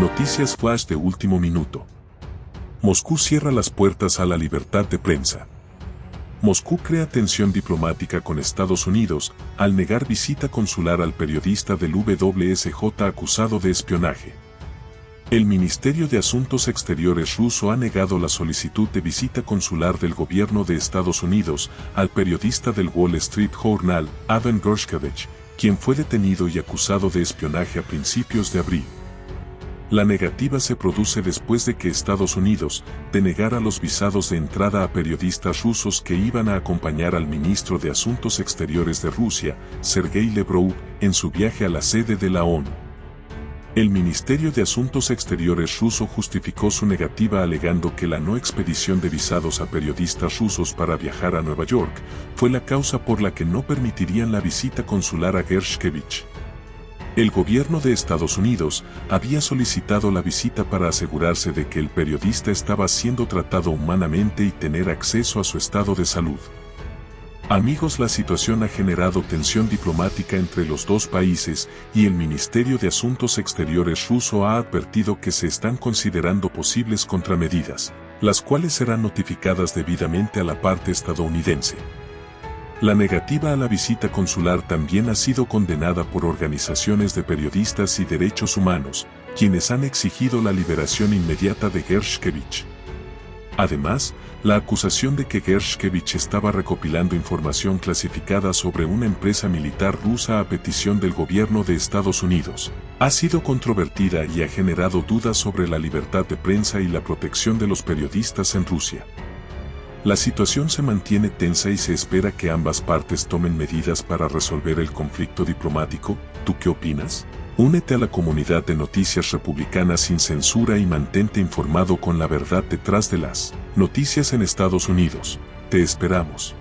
Noticias Flash de último minuto. Moscú cierra las puertas a la libertad de prensa. Moscú crea tensión diplomática con Estados Unidos al negar visita consular al periodista del WSJ acusado de espionaje. El Ministerio de Asuntos Exteriores ruso ha negado la solicitud de visita consular del gobierno de Estados Unidos al periodista del Wall Street Journal, Avan Gershkovich, quien fue detenido y acusado de espionaje a principios de abril. La negativa se produce después de que Estados Unidos denegara los visados de entrada a periodistas rusos que iban a acompañar al ministro de Asuntos Exteriores de Rusia, Sergei Lebrov, en su viaje a la sede de la ONU. El Ministerio de Asuntos Exteriores ruso justificó su negativa alegando que la no expedición de visados a periodistas rusos para viajar a Nueva York fue la causa por la que no permitirían la visita consular a Gershkevich. El gobierno de Estados Unidos había solicitado la visita para asegurarse de que el periodista estaba siendo tratado humanamente y tener acceso a su estado de salud. Amigos, la situación ha generado tensión diplomática entre los dos países y el Ministerio de Asuntos Exteriores ruso ha advertido que se están considerando posibles contramedidas, las cuales serán notificadas debidamente a la parte estadounidense. La negativa a la visita consular también ha sido condenada por organizaciones de periodistas y derechos humanos, quienes han exigido la liberación inmediata de Gershkevich. Además, la acusación de que Gershkevich estaba recopilando información clasificada sobre una empresa militar rusa a petición del gobierno de Estados Unidos, ha sido controvertida y ha generado dudas sobre la libertad de prensa y la protección de los periodistas en Rusia. La situación se mantiene tensa y se espera que ambas partes tomen medidas para resolver el conflicto diplomático. ¿Tú qué opinas? Únete a la comunidad de noticias republicanas sin censura y mantente informado con la verdad detrás de las noticias en Estados Unidos. Te esperamos.